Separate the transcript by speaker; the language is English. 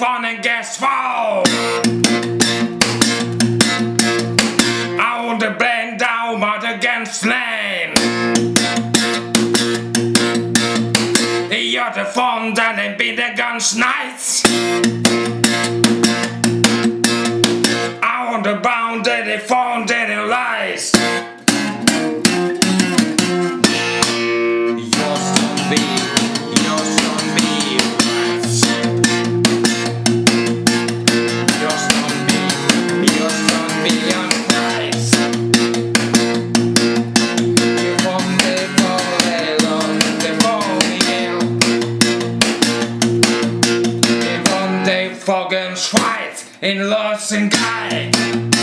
Speaker 1: mein Gästfrau. Und de band down maar de genslijn. Ja, de van dan en binnen ganz nice. On the bound that they found that lies. Fogen Schweiz in and Guy.